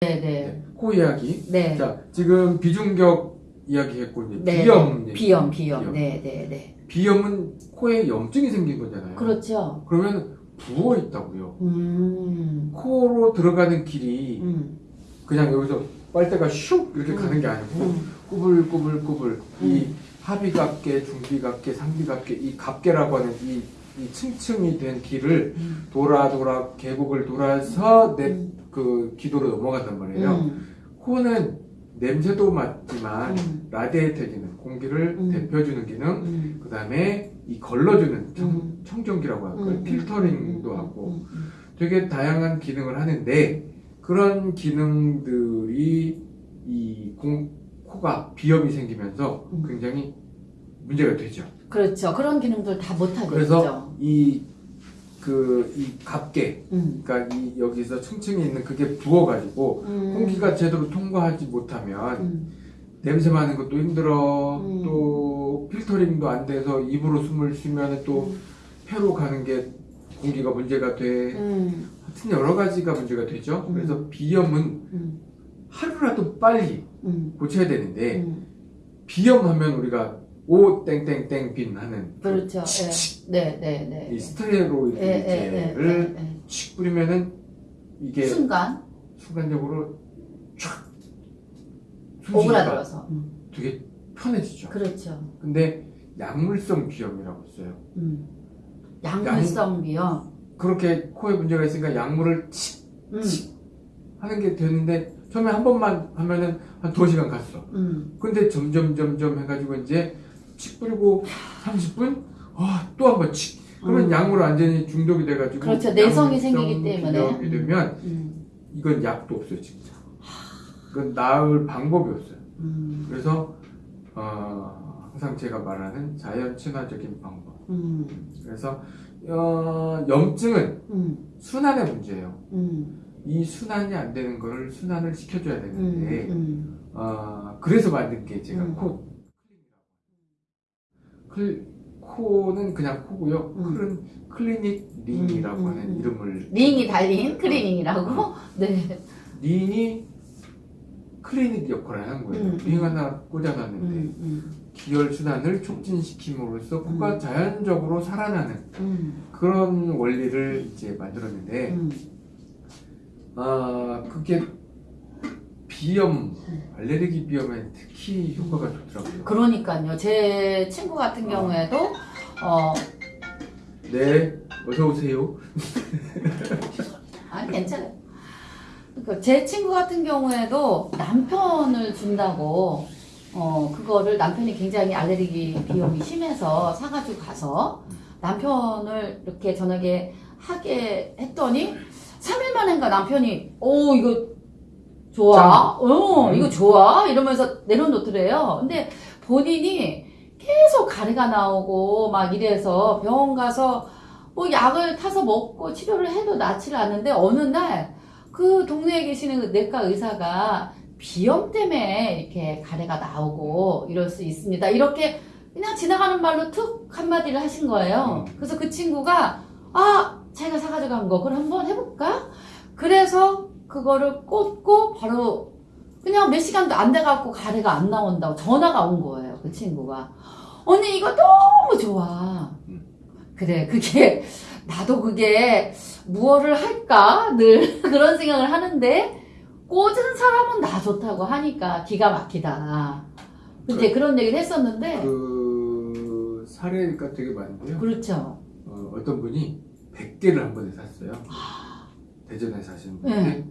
네네. 네, 코 이야기. 네. 자, 지금 비중격 이야기 했고, 이제 네. 비염. 얘기. 비염, 비염. 비염. 네 네 네. 비염은 코에 염증이 생긴 거잖아요. 그렇죠. 그러면 부어 있다고요. 음. 코로 들어가는 길이 음. 그냥 여기서 빨대가 슉 이렇게 음. 가는 게 아니고 음. 꾸불꾸불꾸불 이 음. 하비각계, 중비각계, 상비각계 이 각계라고 하는 이, 이 층층이 된 길을 음. 돌아 돌아 계곡을 돌아서 내 음. 그 기도로 넘어간단 말이에요. 음. 코는 냄새도 맡지만 음. 라디에이터 기능, 공기를 음. 데펴주는 기능, 음. 그 다음에 이 걸러주는 청, 음. 청정기라고 할까요? 음. 필터링도 음. 하고. 되게 다양한 기능을 하는데 그런 기능들이 이 공, 코가 비염이 생기면서 음. 굉장히 문제가 되죠. 그렇죠. 그런 기능들 다 못하게 그래서 되죠. 이 그 이 갑계, 음. 그러니까 이 여기서 층층이 있는 그게 부어가지고 음. 공기가 제대로 통과하지 못하면 음. 냄새 맡는 것도 힘들어 음. 또 필터링도 안 돼서 입으로 숨을 쉬면 또 폐로 가는 게 공기가 문제가 돼 음. 하여튼 여러 가지가 문제가 되죠 음. 그래서 비염은 음. 하루라도 빨리 음. 고쳐야 되는데 음. 비염하면 우리가 오 땡땡땡 빈 하는 그렇죠. 네, 네, 네. 이 스테로이드 예, 예, 예, 예, 예. 칙 뿌리면은 이게 순간 순간적으로 촥 오그라들어서. 음. 되게 편해지죠 그렇죠. 근데 약물성 비염이라고 써요 음. 약물성 비염. 그렇게 코에 문제가 있으니까 약물을 칙 음. 하는 게 되는데 처음에 한 번만 하면은 한 두어 시간 갔어. 음. 근데 점점 점점 해가지고 이제 칙 뿌리고 30분 아, 또 한 번 칙. 그러면 음. 약물 완전히 중독이 돼가지고 그렇죠. 내성이 생기기 때문에. 비염이 되면 음. 이건 약도 없어요 진짜. 이건 나을 방법이 없어요. 음. 그래서 어, 항상 제가 말하는 자연 친화적인 방법. 음. 그래서 어, 염증은 음. 순환의 문제예요. 음. 이 순환이 안 되는 거를 순환을 시켜줘야 되는데 음. 어, 그래서 만든 게 제가 음. 코 클, 코는 그냥 코고요. 음. 클은 클리닉 링이라고 음, 음, 하는 음. 이름을 링이 달린 클리닝이라고? 네. 링이 클리닉 역할을 하는 거예요. 음, 링 음. 하나 꽂아놨는데. 기혈 순환을 촉진시킴으로써 코가 음. 자연적으로 살아나는 음. 그런 원리를 이제 만들었는데 음. 아 그게 비염 알레르기 비염에 특히 효과가 좋더라고요. 그러니까요. 제 친구 같은 경우에도 어 네, 어서 오세요. 아니 괜찮아요. 그러니까 제 친구 같은 경우에도 남편을 준다고 어 그거를 남편이 굉장히 알레르기 비염이 심해서 사가지고 가서 남편을 이렇게 저녁에 하게 했더니 3일 만인가 남편이 오 이거 좋아 어 음. 이거 좋아 이러면서 내려놓더래요 근데 본인이 계속 가래가 나오고 막 이래서 병원 가서 뭐 약을 타서 먹고 치료를 해도 낫지를 않는데 어느 날 그 동네에 계시는 그 내과 의사가 비염 때문에 이렇게 가래가 나오고 이럴 수 있습니다. 이렇게 그냥 지나가는 말로 툭 한마디를 하신 거예요. 음. 그래서 그 친구가 아 자기가 사가지고 간 거 그럼 한번 해볼까? 그래서 그거를 꽂고 바로 그냥 몇 시간도 안 돼갖고 가래가 안 나온다고 전화가 온 거예요. 그 친구가 언니 이거 너무 좋아. 음. 그래 그게 나도 그게 무엇을 할까 늘 그런 생각을 하는데 꽂은 사람은 나 좋다고 하니까 기가 막히다. 이제 그런 얘기를 했었는데 그 사례가 되게 많은데요. 그렇죠. 어, 어떤 분이 100개를 한 번에 샀어요. 대전에 사시는 분인데 네.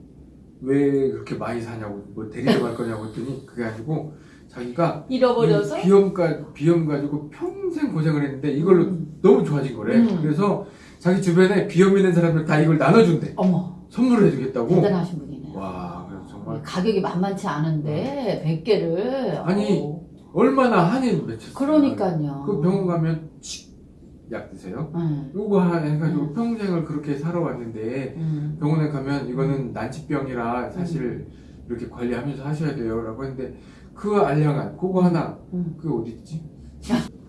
왜 그렇게 많이 사냐고 뭐 데리러 갈 거냐고 했더니 그게 아니고 자기가 잃어버려서 이 비염 가 비염 가지고 평생 고생을 했는데 이걸로 음. 너무 좋아진 거래. 음. 그래서 자기 주변에 비염 있는 사람들 다 이걸 나눠준대. 어머 선물을 해주겠다고. 대단하신 분이네요. 와, 정말 가격이 만만치 않은데 100개를 아니, 얼마나 한이 맺혔어요. 그러니까요. 그 병원 가면 칙, 약 드세요. 응, 요거 하- 해가지고 음. 평생을 그렇게 살아왔는데 응, 병원에 가면 음. 이거는 난치병이라 사실 이렇게 관리하면서 하셔야 돼요 라고 했는데 그 알량한 그거 하나 응. 그게 어디 있지?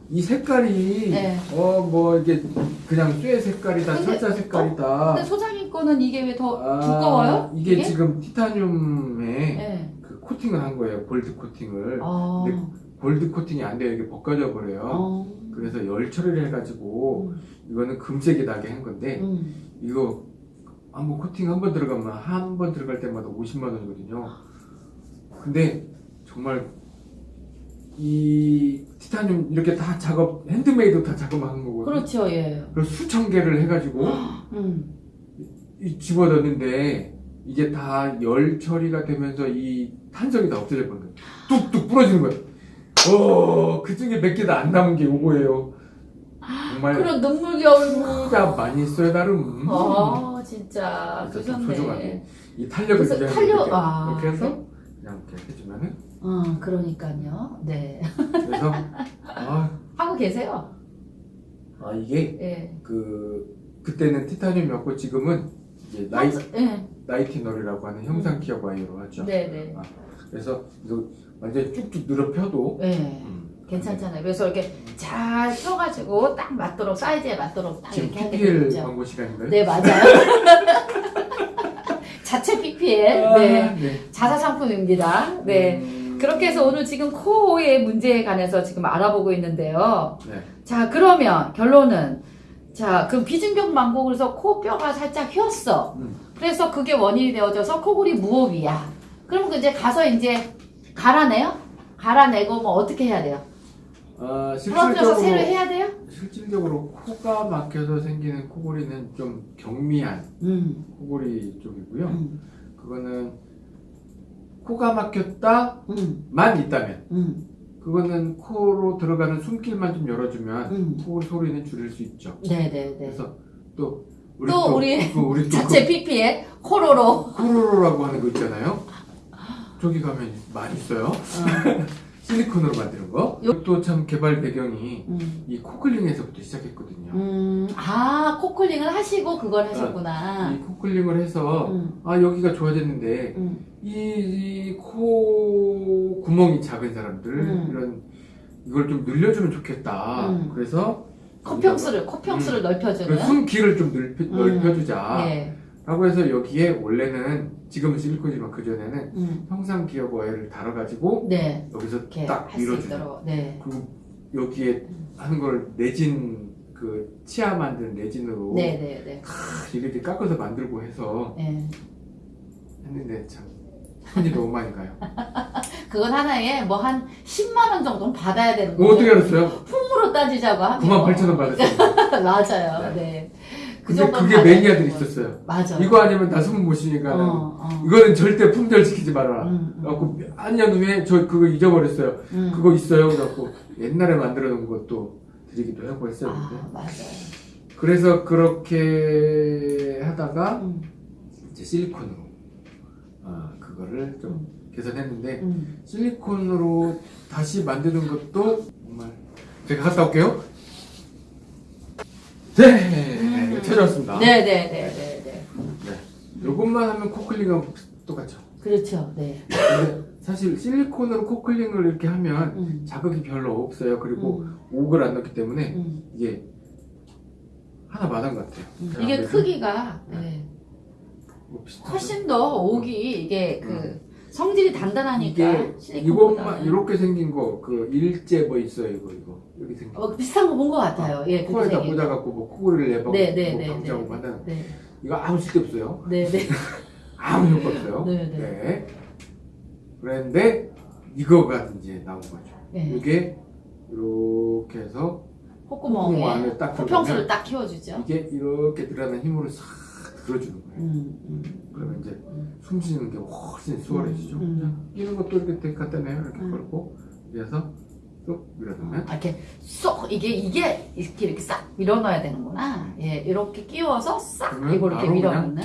이 색깔이 네. 어뭐 이게 그냥 쇠 색깔이다 철사 색깔이다 근데 소장님 거는 이게 왜더 아, 두꺼워요? 이게, 지금 티타늄에 네. 그 코팅을 한 거예요. 골드 코팅을. 어. 골드 코팅이 안 돼요. 이게 벗겨져 버려요. 어. 그래서 열 처리를 해가지고 음. 이거는 금색이 나게 한 건데 음. 이거 한번 코팅 한 번 들어가면 한 번 들어갈 때마다 50만 원이거든요. 근데 정말 이 티타늄 이렇게 다 작업 핸드메이드 다 작업한 거거든요. 그렇죠, 예. 그래서 수천 개를 해가지고 음. 이 집어넣는데 이게 다 열 처리가 되면서 이 탄성이 다 없어져 버린 거예요. 뚝뚝 부러지는 거예요. 어, 그 중에 몇 개도 안 남은 게 요거예요. 정말 그런 눈물겨울. 진짜 많이 써요, 나름. 어, 진짜. 진짜 좀 그러셨네. 소중하게. 이 탄력을 그래서 유지하는 탄력- 이렇게, 아, 이렇게 해서 네? 그냥 이렇게 해주면은 어, 그러니까요. 네. 그래서 아, 하고 계세요. 아 이게 예. 그 그때는 티타늄이었고 지금은 이제 나이 예. 나이티널이라고 하는 형상 기업 와이어로 하죠. 네, 네. 그래서 이거 완전 쭉쭉 늘어 펴도 예. 음, 괜찮잖아요. 그래서 이렇게 잘 펴가지고 딱 맞도록 사이즈에 맞도록 딱 지금 이렇게 하게 PPL 되죠. 광고 시간인가요? 네, 맞아요. 자체 PPL. 아, 네. 네. 자사 상품입니다. 네. 음, 그렇게 해서 오늘 지금 코의 문제에 관해서 지금 알아보고 있는데요. 네. 자, 그러면 결론은 자, 그럼 비중격 망고 그래서 코뼈가 살짝 휘었어. 음. 그래서 그게 원인이 되어져서 코골이 무호흡이야. 그럼 그 이제 가서 이제 갈아내요? 갈아내고 뭐 어떻게 해야 돼요? 아, 부러뜨려서 새로 해야 돼요? 실질적으로 코가 막혀서 생기는 코골이는 좀 경미한 음. 코골이 쪽이고요. 음. 그거는 코가 막혔다만 음. 있다면 음. 그거는 코로 들어가는 숨길만 좀 열어주면 음. 코골이 소리는 줄일 수 있죠. 네, 네, 네. 그래서 또 우리 또 우리 그 우리 또 자체 PPL 코로로. 그 쿠로로라고 하는 거 있잖아요. 저기 가면 많이 있어요. 어. 실리콘으로 만드는 거. 이것도 참 개발 배경이 음. 이 코클링에서부터 시작했거든요. 음. 아, 코클링을 하시고 그걸 하셨구나. 이 코클링을 해서 음. 아 여기가 좋아졌는데 음. 이코 구멍이 작은 사람들 음. 이런 이걸 좀 늘려주면 좋겠다. 음. 그래서 코평수를, 코평수를 넓혀주는. 숨 길을 좀 넓혀, 음. 넓혀주자. 네. 라고 해서 여기에 원래는 지금은 실리콘이지만 그 전에는 음. 형상 기업 와이어를 달아가지고 네. 여기서 딱 밀어주는. 네. 그리고 여기에 하는 걸 내진 그 치아 만드는 내진으로 네, 네, 네. 이렇게 깎아서 만들고 해서 네. 했는데 참 손이 너무 많이 가요. 그건 하나에 뭐 한 10만 원 정도는 받아야 되는 뭐 거죠. 어떻게 알았어요? 품으로 따지자고 하면 9만 8천 원 받았어요. 맞아요. 네. 그 근데 정도는 그게 매니아들이. 있었어요. 맞아요. 이거 아니면 나숨못 쉬니까 는 어, 어. 이거는 절대 품절시키지 말아라. 음, 음, 그래갖고 한년 후에 저 그거 잊어버렸어요. 음. 그거 있어요. 그래갖고 옛날에 만들어 놓은 것도 드리기도 하고 했어요. 아. 맞아요. 그래서 그렇게 하다가 음, 이제 실리콘으로 아, 그거를 좀 개선했는데 음. 실리콘으로 다시 만드는 것도 정말 제가 갔다 올게요. 네, 음. 찾아왔습니다. 네, 네, 네, 네, 네. 네. 이것만 하면 코클링하고 똑같죠. 그렇죠. 네. 근데 사실 실리콘으로 코클링을 이렇게 하면 음. 자극이 별로 없어요. 그리고 음, 옥을 안 넣기 때문에 음, 이게 하나 마당 같아요. 음. 이게 그래서 크기가 네. 뭐 비슷하죠? 훨씬 더 옥이 이게 그 성질이 단단하니까 이게. 이것만 이렇게 생긴 거 그 일제 뭐 있어요 이거 이거 여기 생긴 거. 어, 비슷한 거 본 것 같아요. 예, 그렇게 코에다. 꽂아갖고 뭐 코골이를 내봐 네, 네, 뭐 네, 방지하고 네. 한다는 네, 이거 아무 쓸데 없어요. 네, 네. 아무 효과 없어요. 네, 네. 그런데 이거가 이제 나온 거죠. 네. 이게 이렇게 해서 콧구멍 안에 딱 들어가면 딱 키워주죠. 이게 이렇게 들어가는 힘으로 싹 들어주는 거예요. 음, 음. 그러면 이제 음. 숨 쉬는 게 훨씬 수월해지죠. 음, 음. 이런 것도 이렇게 되게 갖다 내요. 이렇게 음. 걸고 그래서 쏙 밀어두면 아, 이렇게 쏙 이게 이게 이렇게 이렇게 싹 밀어넣어야 되는구나. 예, 이렇게 끼워서 싹 이거 이렇게 밀어넣는.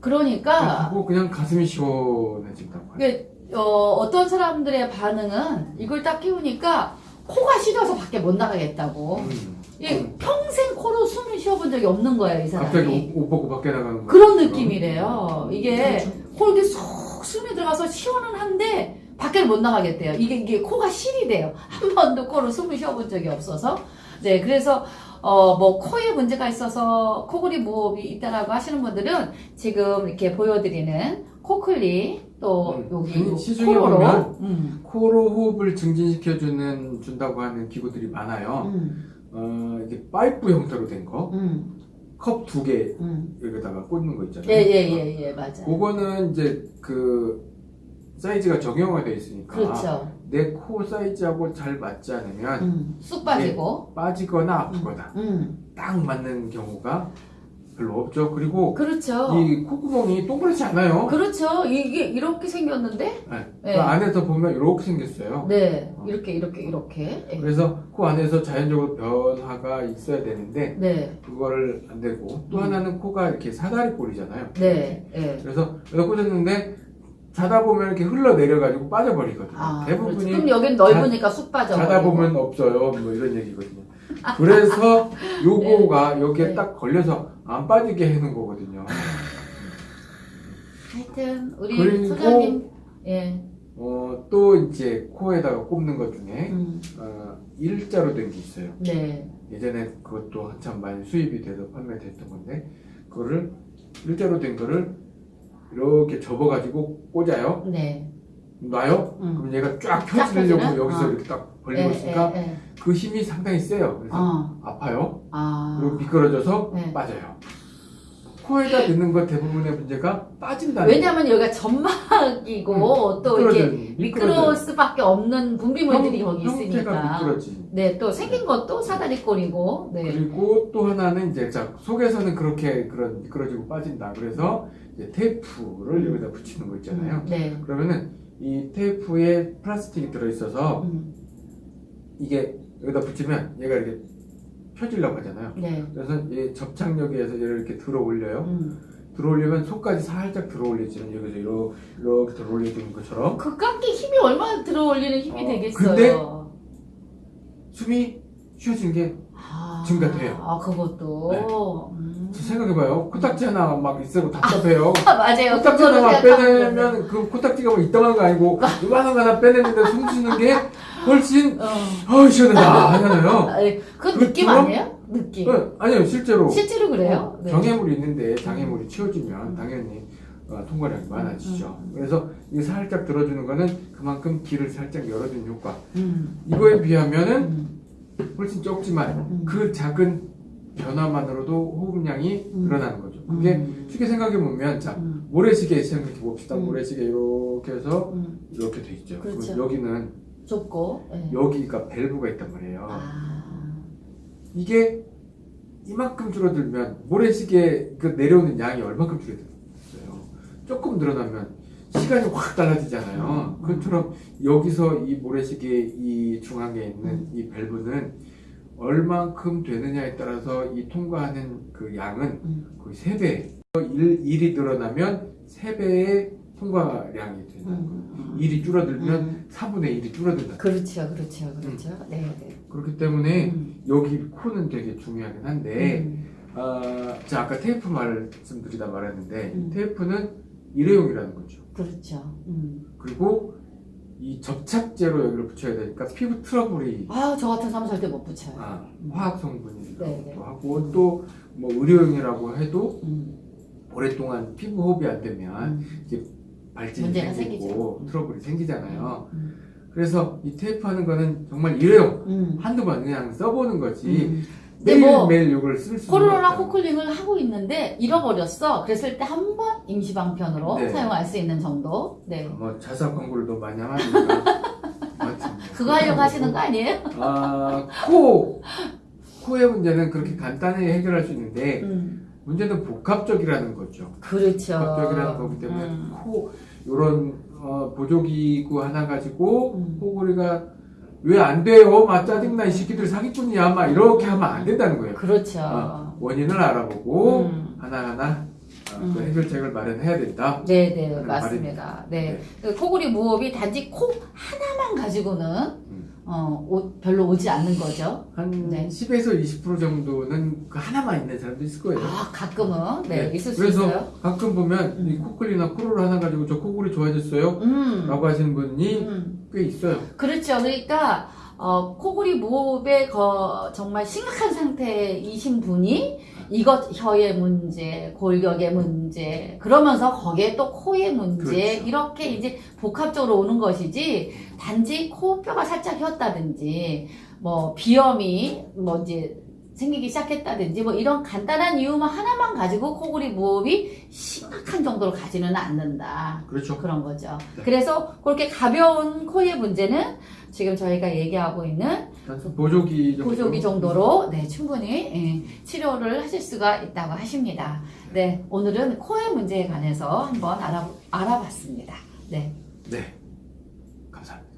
그러니까 그리고 그냥 가슴이 시원해진다고. 이게 어, 어떤 사람들의 반응은 이걸 딱 끼우니까 코가 시려서 밖에 못 나가겠다고. 음. 이게 평생 코로 숨을 쉬어본 적이 없는 거예요, 이 사람이. 갑자기 옷, 옷 벗고 밖에 나가는 거 그런 느낌이래요. 이게 그렇죠. 코 이렇게 쏙 숨이 들어가서 시원은 한데 밖에를 못 나가겠대요. 이게 이게 코가 실이 돼요. 한 번도 코로 숨을 쉬어본 적이 없어서. 네, 그래서 어, 뭐, 코에 문제가 있어서 코골이 무호흡이 있다라고 하시는 분들은 지금 이렇게 보여드리는 코클리, 또 음, 여기 음, 요 시중에 코로로. 보면 음, 코로 호흡을 증진시켜주는 준다고 하는 기구들이 많아요. 음, 어, 이게 파이프 형태로 된 거, 음, 컵두 개 음. 여기다가 꽂는 거 있잖아요. 예, 예, 예, 예, 맞아요. 그거는 이제 그 사이즈가 정형화 되어 있으니까 그렇죠. 내 코 사이즈하고 잘 맞지 않으면 음, 쑥 빠지고. 빠지거나 아프거나 음, 딱 맞는 경우가 별로 없죠. 그리고 그렇죠. 이 콧구멍이 동그랗지 않아요. 그렇죠. 이게 이렇게 생겼는데, 네. 네. 그 안에서 보면 이렇게 생겼어요. 네, 어. 이렇게, 이렇게, 이렇게. 예. 그래서 코 안에서 자연적으로 변화가 있어야 되는데 네, 그거를 안 되고 또 음. 하나는 코가 이렇게 사다리 꼴이잖아요. 네, 예. 그래서 여기다 꽂았는데 자다 보면 이렇게 흘러 내려가지고 빠져버리거든요. 아, 대부분이 그렇죠. 그럼 여긴 넓으니까 쑥 빠져. 자다 보면 없어요. 뭐 이런 얘기거든요. 그래서 요거가 여기에 네. 딱 걸려서 안 빠지게 해놓은 거거든요. 하여튼 우리 소장님, 예, 어, 또 이제 코에다가 꼽는 것 중에 음, 어, 일자로 된 게 있어요. 네, 예전에 그것도 한참 많이 수입이 돼서 판매됐던 건데 그거를 일자로 된 거를 이렇게 접어가지고 꽂아요. 네, 놔요. 음. 그럼 얘가 쫙쫙 펴지려고? 여기서 어. 이렇게 딱 벌리고 예, 있으니까 예, 예. 그 힘이 상당히 세요. 그래서 어, 아파요. 아, 그리고 미끄러져서 네. 빠져요. 코에다 넣는 것 대부분의 문제가 빠진다는 왜냐하면 여기가 점막이고 음, 또 이렇게. 미끄러울 수밖에 없는 분비물들이 형- 거기 형태가 있으니까. 미끄러지. 네, 또 생긴 것도 사다리꼴이고, 네, 그리고 또 하나는 이제 자 속에서는 그렇게 그런 미끄러지고 빠진다. 그래서 이제 테이프를 여기다 붙이는 거 있잖아요. 음, 네, 그러면은 이 테이프에 플라스틱이 들어있어서 음, 이게 여기다 붙이면 얘가 이렇게 펴지려고 하잖아요. 네, 그래서 이 접착력에서 얘를 이렇게 들어 올려요. 음. 들어 올리면 속까지 살짝 들어 올리지는 여기서 이렇게, 이렇게 들어 올려주는 것처럼 그 깎기 힘이 얼마나 들어 올리는 힘이 어, 되겠어요. 근데 숨이 쉬어지는 게 아, 증가돼요. 아, 그것도. 네. 음. 생각해봐요. 코딱지 하나 막 있어도 답답해요. 아, 맞아요. 코딱지 생각하면 빼내면 그 코딱지가 뭐 이따만한 거 아니고 이만한 거 하나 빼내는데 숨 쉬는 게 훨씬 어. 어 시원하다 하잖아요. 아니, 그그 느낌 아니에요? 느낌. 어, 아니요 실제로 실제로 그래요? 어, 네. 장애물이 있는데 장애물이 치워지면 음. 당연히 어, 통과량이 많아지죠. 음. 그래서 이 살짝 들어주는 거는 그만큼 길을 살짝 열어주는 효과. 음. 이거에 비하면은 음. 훨씬 적지만 음. 그 작은 변화만으로도 호흡량이 음. 늘어나는 거죠. 그게 음. 쉽게 생각해 보면 자 음. 모래시계 생각해 봅시다. 음. 모래시계 이렇게 해서 음. 이렇게 돼 있죠. 그렇죠. 여기는 좁고. 네. 여기가 밸브가 있단 말이에요. 아. 이게 이만큼 줄어들면 모래시계 그 내려오는 양이 얼마큼 줄어들어요? 조금 늘어나면 시간이 확 달라지잖아요. 음. 그것처럼 여기서 이 모래시계 이 중앙에 있는 음. 이 밸브는 얼만큼 되느냐에 따라서 이 통과하는 그 양은 음. 거의 3배. 1, 1이 늘어나면 3배의 통과량이 된다. 음. 1이 줄어들면 음. 4분의 1이 줄어든다. 그렇죠, 그렇죠, 그렇죠. 네, 네. 그렇기 때문에 음. 여기 코는 되게 중요하긴 한데 음. 아, 자 아까 테이프 말씀드리다 말했는데 음. 테이프는 일회용이라는 거죠. 그렇죠. 음. 그리고 이 접착제로 여기를 붙여야 되니까 피부 트러블이 아, 저 같은 사람 절대 못 붙여요. 아, 화학 성분이기도 네, 네. 하고 또 뭐 의료용이라고 해도 음. 오랫동안 피부 호흡이 안 되면 음. 발진이 문제가 생기고 생기죠. 트러블이 생기잖아요. 음. 그래서 이 테이프 하는 거는 정말 일회용 음. 한두 번 그냥 써보는 거지 음. 근데 매일 뭐 매일 이걸 쓸 수. 코로나 코클링을 하고 있는데 잃어버렸어. 그랬을 때 한 번 임시방편으로 네. 사용할 수 있는 정도. 네. 뭐 자사 광고를 너무 많이 하니까. 뭐 그거 하려고 하시는 거 아니에요? 아, 코. 코의 문제는 그렇게 간단히 해결할 수 있는데, 음. 문제는 복합적이라는 거죠. 그렇죠. 복합적이라는 거기 때문에, 음. 코, 요런, 어, 보조기구 하나 가지고, 음. 코골이가 왜 안 돼요? 막 짜증나, 이 새끼들 사기꾼이야. 막 이렇게 하면 안 된다는 거예요. 그렇죠. 어, 원인을 알아보고, 음. 하나하나 어, 그 음. 해결책을 마련해야 된다. 네, 네, 맞습니다. 네. 네. 그 코골이 무호흡이 단지 코 하나만 가지고는 음. 어, 오- 별로 오지 않는 거죠. 한 네. 10에서 20% 정도는 그 하나만 있는 사람도 있을 거예요. 아, 가끔은 네, 네. 있을 수 그래서 있어요. 가끔 보면 음. 이 코클이나 코로를 하나 가지고 저 코골이 좋아졌어요? 음. 라고 하시는 분이 음. 꽤 있어요. 그렇죠. 그러니까 어, 코골이 무호흡에 거, 정말 심각한 상태이신 분이 이것 혀의 문제, 골격의 문제, 그러면서 거기에 또 코의 문제, 그렇죠. 이렇게 이제 복합적으로 오는 것이지, 단지 코뼈가 살짝 휘었다든지, 뭐, 비염이, 뭐, 이제, 생기기 시작했다든지, 뭐, 이런 간단한 이유만 하나만 가지고 코골이 무호흡이 심각한 정도로 가지는 않는다. 그렇죠. 그런 거죠. 네. 그래서 그렇게 가벼운 코의 문제는 지금 저희가 얘기하고 있는 보조기 정도. 보조기 정도로 네, 충분히 예, 치료를 하실 수가 있다고 하십니다. 네, 오늘은 코의 문제에 관해서 한번 알아, 알아봤습니다. 네. 네. 감사합니다.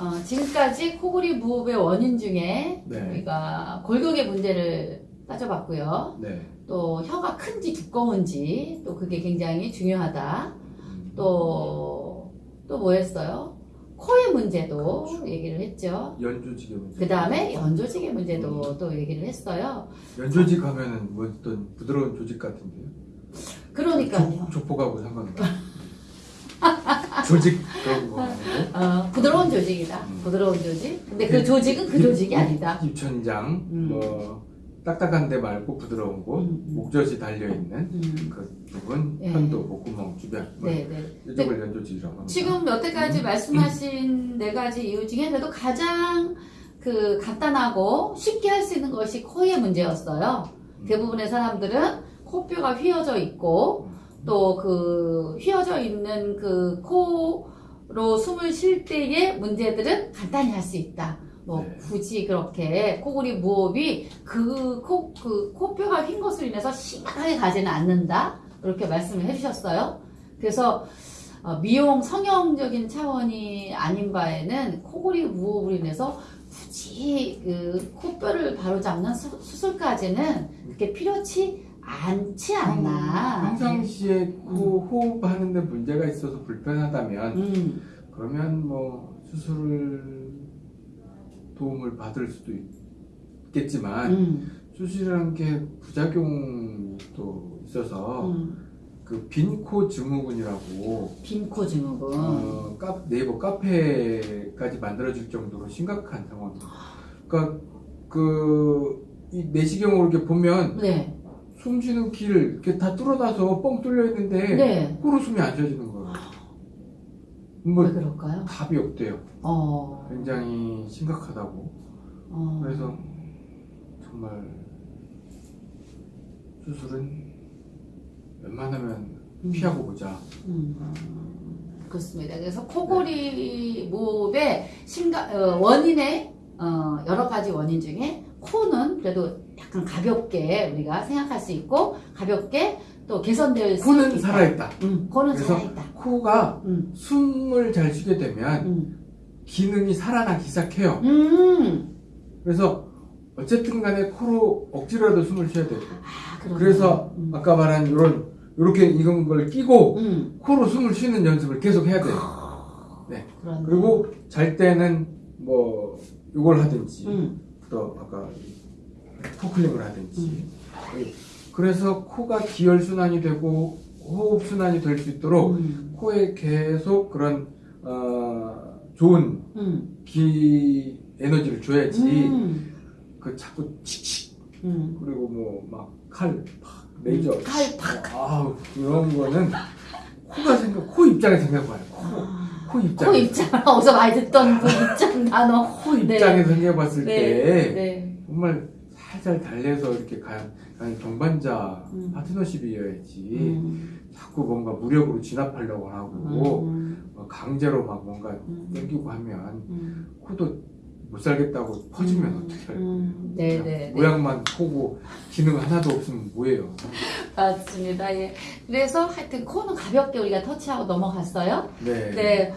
어, 지금까지 코골이 무호흡의 원인 중에 네. 우리가 골격의 문제를 따져봤고요. 네. 또 혀가 큰지 두꺼운지 또 그게 굉장히 중요하다. 음, 또, 또 뭐였어요? 코의 문제도 그렇죠. 얘기를 했죠. 연조직의 문제. 그 다음에 연조직의 음. 문제도 또 얘기를 했어요. 연조직 하면은 뭐 어떤 부드러운 조직 같은데요. 그러니까요. 조, 조폭하고 상관없어요. 조직 그런 거. 어, 부드러운 조직이다. 음. 부드러운 조직. 근데 그 조직은 그 조직이 아니다. 입천장 음. 뭐 딱딱한 데 말고 부드러운 곳 음. 목젖이 달려 있는 음. 그 부분 예. 편도 목구멍 주변 뭐 네, 네. 이쪽을 연조직이라고 합니다. 지금 여태까지 음. 말씀하신 네 가지 이유 중에 그래도 가장 그 간단하고 쉽게 할 수 있는 것이 코의 문제였어요. 음. 대부분의 사람들은 코뼈가 휘어져 있고 또 그 휘어져 있는 그 코로 숨을 쉴 때의 문제들은 간단히 할 수 있다. 뭐 네. 굳이 그렇게 코골이 무호흡이 그 코 그 코뼈가 휜 것으로 인해서 심각하게 가지는 않는다. 이렇게 말씀을 해주셨어요. 그래서 어, 미용 성형적인 차원이 아닌 바에는 코골이 무호흡으로 인해서 굳이 그 코뼈를 바로잡는 수, 수술까지는 그렇게 필요치 않지 않나. 평상시에 코 호흡하는데 문제가 있어서 불편하다면 음, 그러면 뭐 수술을 도움을 받을 수도 있겠지만 음, 수술이라는 게 부작용이 또 있어서 음. 그 빈코 증후군이라고 빈코 증후군. 어, 카, 네이버 카페까지 만들어질 정도로 심각한 상황. 그러니까 그 이 내시경으로 이렇게 보면 네, 숨 쉬는 길 이렇게 다 뚫어놔서 뻥 뚫려 있는데 네. 코로 숨이 안 쉬어지는 거예요. 뭐 왜 그럴까요? 답이 없대요. 어, 굉장히 심각하다고. 어. 그래서 정말 수술은 웬만하면 음. 피하고 보자. 음, 그렇습니다. 그래서 코골이 무호흡의 심각 어, 원인의 어, 여러 가지 원인 중에 코는 그래도 약간 가볍게 우리가 생각할 수 있고 가볍게 또 개선될 수 코는 있다. 살아있다. 음, 코는 살아있다. 코가 음, 숨을 잘 쉬게 되면 음, 기능이 살아나기 시작해요. 음. 그래서 어쨌든 간에 코로 억지로라도 숨을 쉬어야 되고. 아. 그래서 음. 아까 말한 이런 이렇게 이런 걸 끼고 음. 코로 숨을 쉬는 연습을 계속 해야 돼요. 네. 그러네. 그리고 잘 때는 뭐 이걸 하든지 음, 또 아까 코클링을 하든지. 그래서 코가 기혈 순환이 되고 호흡 순환이 될 수 있도록 음, 코에 계속 그런 어, 좋은 음, 기 에너지를 줘야지 음, 그 자꾸 칙칙 음. 그리고 뭐 막 칼 팍 레이저 칼 팍. 아우 그런 거는 코가 생각 코 입장에 생각해봐요. 코, 아, 코 입장 코 입장 어디서 많이 듣던 그 입장 단어. 코 입장에서 생각해봤을 네, 때 네. 정말 살살 달래서 이렇게 가, 가는 동반자 음. 파트너십이어야지 음, 자꾸 뭔가 무력으로 진압하려고 하고 음, 어, 강제로 막 뭔가 음. 땡기고 하면 음, 코도 못 살겠다고 퍼지면 어떻게 할까 음, 네, 네, 네. 모양만 코고 기능 하나도 없으면 뭐예요 맞습니다. 예. 그래서 하여튼 코는 가볍게 우리가 터치하고 넘어갔어요. 네. 네.